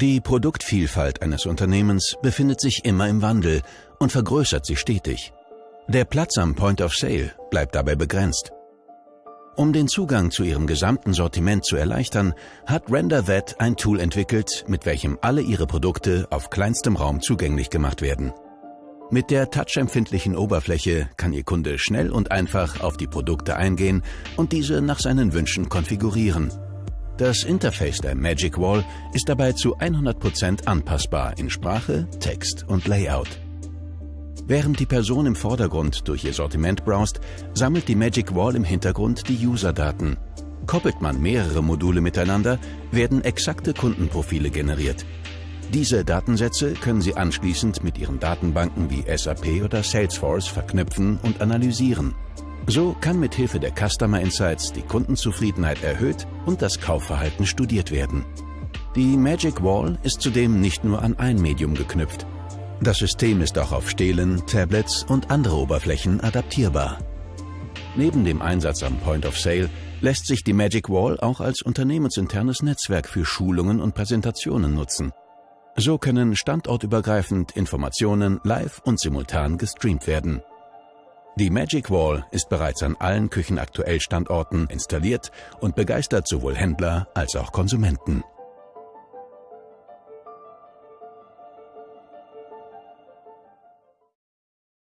Die Produktvielfalt eines Unternehmens befindet sich immer im Wandel und vergrößert sich stetig. Der Platz am Point of Sale bleibt dabei begrenzt. Um den Zugang zu ihrem gesamten Sortiment zu erleichtern, hat RenderThat ein Tool entwickelt, mit welchem alle ihre Produkte auf kleinstem Raum zugänglich gemacht werden. Mit der touchempfindlichen Oberfläche kann Ihr Kunde schnell und einfach auf die Produkte eingehen und diese nach seinen Wünschen konfigurieren. Das Interface der Magic Wall ist dabei zu 100% anpassbar in Sprache, Text und Layout. Während die Person im Vordergrund durch ihr Sortiment browst, sammelt die Magic Wall im Hintergrund die User-Daten. Koppelt man mehrere Module miteinander, werden exakte Kundenprofile generiert. Diese Datensätze können Sie anschließend mit Ihren Datenbanken wie SAP oder Salesforce verknüpfen und analysieren. So kann mit Hilfe der Customer Insights die Kundenzufriedenheit erhöht und das Kaufverhalten studiert werden. Die Magic Wall ist zudem nicht nur an ein Medium geknüpft. Das System ist auch auf Stelen, Tablets und andere Oberflächen adaptierbar. Neben dem Einsatz am Point of Sale lässt sich die Magic Wall auch als unternehmensinternes Netzwerk für Schulungen und Präsentationen nutzen. So können standortübergreifend Informationen live und simultan gestreamt werden. Die Magic Wall ist bereits an allen Küchenaktuell Standorten installiert und begeistert sowohl Händler als auch Konsumenten.